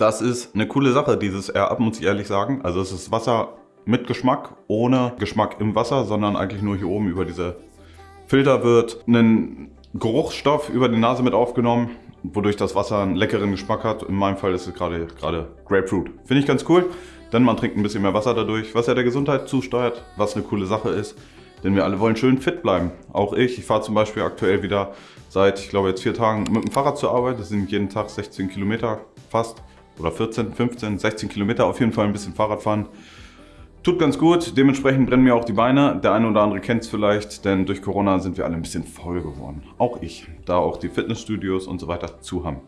Das ist eine coole Sache, dieses Air-Up, muss ich ehrlich sagen. Also es ist Wasser mit Geschmack, ohne Geschmack im Wasser, sondern eigentlich nur hier oben über diese Filter wird ein Geruchsstoff über die Nase mit aufgenommen, wodurch das Wasser einen leckeren Geschmack hat. In meinem Fall ist es gerade gerade Grapefruit. Finde ich ganz cool, denn man trinkt ein bisschen mehr Wasser dadurch, was ja der Gesundheit zusteuert, was eine coole Sache ist. Denn wir alle wollen schön fit bleiben. Auch ich. Ich fahre zum Beispiel aktuell wieder seit, ich glaube jetzt vier Tagen mit dem Fahrrad zur Arbeit. Das sind jeden Tag 16 Kilometer fast. Oder 14, 15, 16 Kilometer auf jeden Fall ein bisschen Fahrrad fahren. Tut ganz gut, dementsprechend brennen mir auch die Beine. Der eine oder andere kennt es vielleicht, denn durch Corona sind wir alle ein bisschen voll geworden. Auch ich, da auch die Fitnessstudios und so weiter zu haben.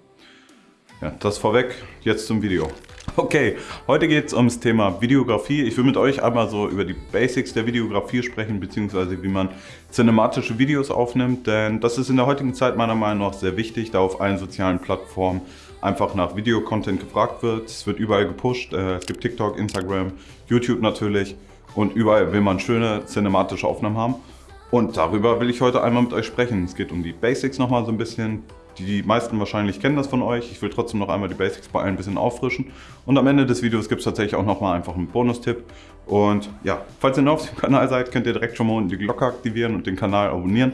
Ja, das vorweg, jetzt zum Video. Okay, heute geht es ums Thema Videografie. Ich will mit euch einmal so über die Basics der Videografie sprechen, beziehungsweise wie man cinematische Videos aufnimmt, denn das ist in der heutigen Zeit meiner Meinung nach sehr wichtig, da auf allen sozialen Plattformen einfach nach Videocontent gefragt wird. Es wird überall gepusht. Äh, es gibt TikTok, Instagram, YouTube natürlich und überall will man schöne cinematische Aufnahmen haben. Und darüber will ich heute einmal mit euch sprechen. Es geht um die Basics nochmal so ein bisschen. Die meisten wahrscheinlich kennen das von euch. Ich will trotzdem noch einmal die Basics bei allen ein bisschen auffrischen. Und am Ende des Videos gibt es tatsächlich auch nochmal einfach einen Bonustipp. Und ja, falls ihr neu auf dem Kanal seid, könnt ihr direkt schon mal die Glocke aktivieren und den Kanal abonnieren.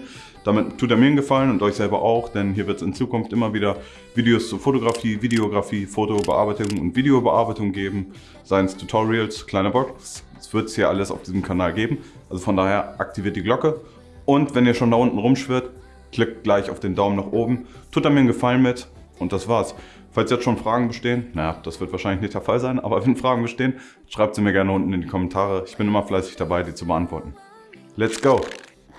Damit tut er mir einen Gefallen und euch selber auch, denn hier wird es in Zukunft immer wieder Videos zur Fotografie, Videografie, Fotobearbeitung und Videobearbeitung geben. Seien es Tutorials, kleine Box, es wird es hier alles auf diesem Kanal geben. Also von daher aktiviert die Glocke. Und wenn ihr schon da unten rumschwirrt, klickt gleich auf den Daumen nach oben. Tut er mir einen Gefallen mit und das war's. Falls jetzt schon Fragen bestehen, naja, das wird wahrscheinlich nicht der Fall sein, aber wenn Fragen bestehen, schreibt sie mir gerne unten in die Kommentare. Ich bin immer fleißig dabei, die zu beantworten. Let's go!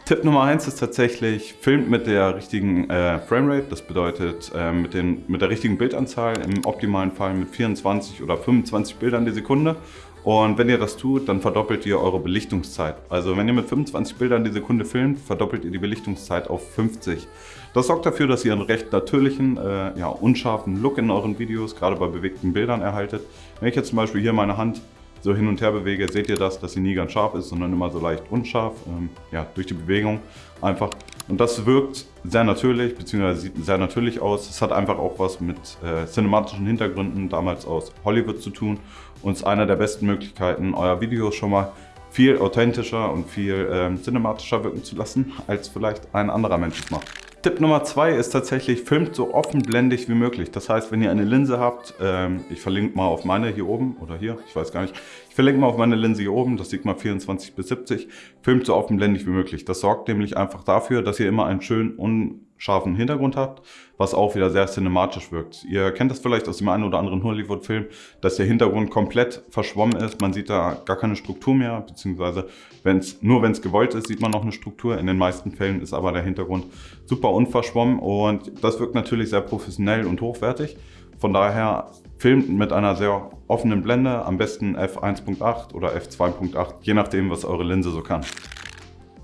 Tipp Nummer eins ist tatsächlich, filmt mit der richtigen äh, Framerate. Das bedeutet äh, mit, den, mit der richtigen Bildanzahl, im optimalen Fall mit 24 oder 25 Bildern die Sekunde. Und wenn ihr das tut, dann verdoppelt ihr eure Belichtungszeit. Also wenn ihr mit 25 Bildern die Sekunde filmt, verdoppelt ihr die Belichtungszeit auf 50. Das sorgt dafür, dass ihr einen recht natürlichen, äh, ja, unscharfen Look in euren Videos, gerade bei bewegten Bildern erhaltet. Wenn ich jetzt zum Beispiel hier meine Hand so hin und her bewege, seht ihr das, dass sie nie ganz scharf ist, sondern immer so leicht unscharf, ähm, ja, durch die Bewegung einfach. Und das wirkt sehr natürlich, beziehungsweise sieht sehr natürlich aus. Es hat einfach auch was mit äh, cinematischen Hintergründen damals aus Hollywood zu tun und ist einer der besten Möglichkeiten, euer Video schon mal viel authentischer und viel ähm, cinematischer wirken zu lassen, als vielleicht ein anderer Mensch es macht. Tipp Nummer zwei ist tatsächlich, filmt so offenblendig wie möglich. Das heißt, wenn ihr eine Linse habt, ähm, ich verlinke mal auf meine hier oben oder hier, ich weiß gar nicht. Ich verlinke mal auf meine Linse hier oben, das sieht mal 24 bis 70. Filmt so offenblendig wie möglich. Das sorgt nämlich einfach dafür, dass ihr immer einen schönen, un scharfen Hintergrund habt, was auch wieder sehr cinematisch wirkt. Ihr kennt das vielleicht aus dem einen oder anderen Hollywood-Film, dass der Hintergrund komplett verschwommen ist. Man sieht da gar keine Struktur mehr, beziehungsweise wenn's, nur wenn es gewollt ist, sieht man noch eine Struktur. In den meisten Fällen ist aber der Hintergrund super unverschwommen und das wirkt natürlich sehr professionell und hochwertig. Von daher filmt mit einer sehr offenen Blende, am besten f1.8 oder f2.8, je nachdem, was eure Linse so kann.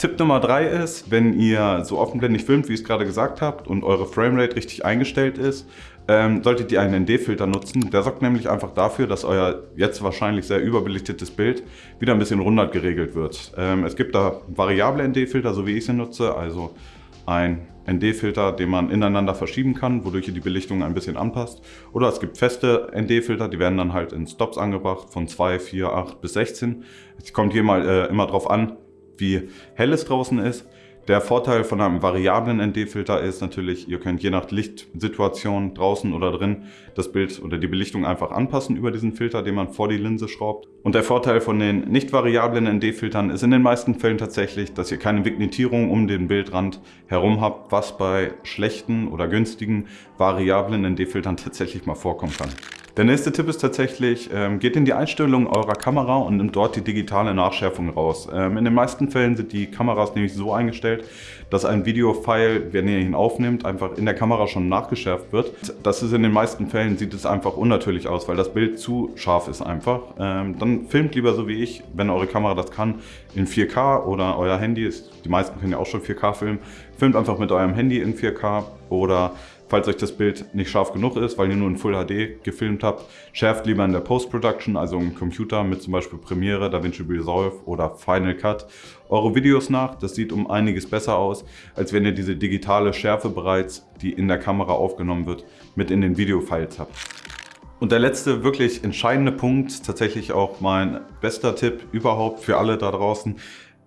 Tipp Nummer drei ist, wenn ihr so offenblendig filmt, wie ich es gerade gesagt habt und eure Framerate richtig eingestellt ist, ähm, solltet ihr einen ND-Filter nutzen. Der sorgt nämlich einfach dafür, dass euer jetzt wahrscheinlich sehr überbelichtetes Bild wieder ein bisschen runder geregelt wird. Ähm, es gibt da variable ND-Filter, so wie ich sie nutze, also ein ND-Filter, den man ineinander verschieben kann, wodurch ihr die Belichtung ein bisschen anpasst. Oder es gibt feste ND-Filter, die werden dann halt in Stops angebracht von 2, 4, 8 bis 16. Es kommt hier mal äh, immer drauf an, wie hell es draußen ist. Der Vorteil von einem variablen ND-Filter ist natürlich, ihr könnt je nach Lichtsituation draußen oder drin das Bild oder die Belichtung einfach anpassen über diesen Filter, den man vor die Linse schraubt. Und der Vorteil von den nicht variablen ND-Filtern ist in den meisten Fällen tatsächlich, dass ihr keine Vignetierung um den Bildrand herum habt, was bei schlechten oder günstigen variablen ND-Filtern tatsächlich mal vorkommen kann. Der nächste Tipp ist tatsächlich, ähm, geht in die Einstellungen eurer Kamera und nimmt dort die digitale Nachschärfung raus. Ähm, in den meisten Fällen sind die Kameras nämlich so eingestellt, dass ein Videofile, wenn ihr ihn aufnimmt, einfach in der Kamera schon nachgeschärft wird. Das ist in den meisten Fällen, sieht es einfach unnatürlich aus, weil das Bild zu scharf ist einfach. Ähm, dann filmt lieber so wie ich, wenn eure Kamera das kann, in 4K oder euer Handy, ist, die meisten können ja auch schon 4K filmen, filmt einfach mit eurem Handy in 4K oder Falls euch das Bild nicht scharf genug ist, weil ihr nur in Full HD gefilmt habt, schärft lieber in der Post-Production, also im Computer mit zum Beispiel Premiere, DaVinci Resolve oder Final Cut, eure Videos nach. Das sieht um einiges besser aus, als wenn ihr diese digitale Schärfe bereits, die in der Kamera aufgenommen wird, mit in den Videofiles habt. Und der letzte wirklich entscheidende Punkt, tatsächlich auch mein bester Tipp überhaupt für alle da draußen,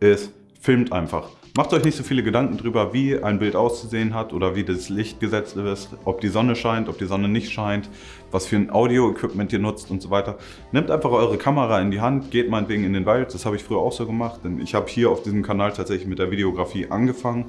ist, filmt einfach. Macht euch nicht so viele Gedanken drüber, wie ein Bild auszusehen hat oder wie das Licht gesetzt ist, ob die Sonne scheint, ob die Sonne nicht scheint, was für ein Audio-Equipment ihr nutzt und so weiter. Nehmt einfach eure Kamera in die Hand, geht meinetwegen in den Wald, das habe ich früher auch so gemacht, denn ich habe hier auf diesem Kanal tatsächlich mit der Videografie angefangen.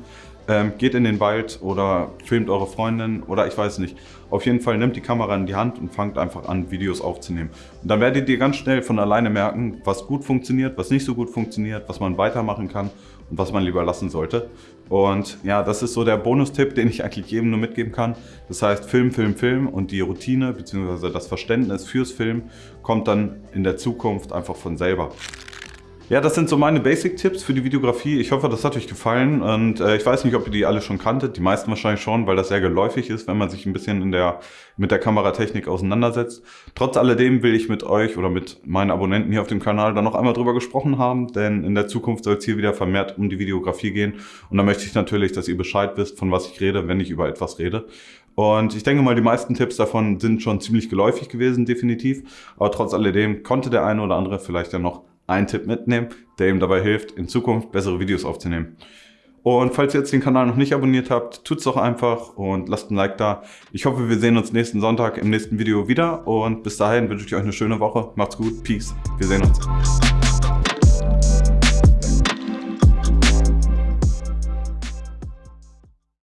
Ähm, geht in den Wald oder filmt eure Freundin oder ich weiß nicht. Auf jeden Fall nehmt die Kamera in die Hand und fangt einfach an, Videos aufzunehmen. Und dann werdet ihr ganz schnell von alleine merken, was gut funktioniert, was nicht so gut funktioniert, was man weitermachen kann und was man lieber lassen sollte. Und ja, das ist so der Bonustipp, den ich eigentlich jedem nur mitgeben kann. Das heißt, Film, Film, Film und die Routine bzw. das Verständnis fürs Film kommt dann in der Zukunft einfach von selber. Ja, das sind so meine Basic-Tipps für die Videografie. Ich hoffe, das hat euch gefallen und äh, ich weiß nicht, ob ihr die alle schon kanntet. Die meisten wahrscheinlich schon, weil das sehr geläufig ist, wenn man sich ein bisschen in der, mit der Kameratechnik auseinandersetzt. Trotz alledem will ich mit euch oder mit meinen Abonnenten hier auf dem Kanal dann noch einmal drüber gesprochen haben, denn in der Zukunft soll es hier wieder vermehrt um die Videografie gehen und da möchte ich natürlich, dass ihr Bescheid wisst, von was ich rede, wenn ich über etwas rede. Und ich denke mal, die meisten Tipps davon sind schon ziemlich geläufig gewesen, definitiv. Aber trotz alledem konnte der eine oder andere vielleicht ja noch einen Tipp mitnehmen, der ihm dabei hilft, in Zukunft bessere Videos aufzunehmen. Und falls ihr jetzt den Kanal noch nicht abonniert habt, tut's doch einfach und lasst ein Like da. Ich hoffe, wir sehen uns nächsten Sonntag im nächsten Video wieder und bis dahin wünsche ich euch eine schöne Woche. Macht's gut, Peace. Wir sehen uns.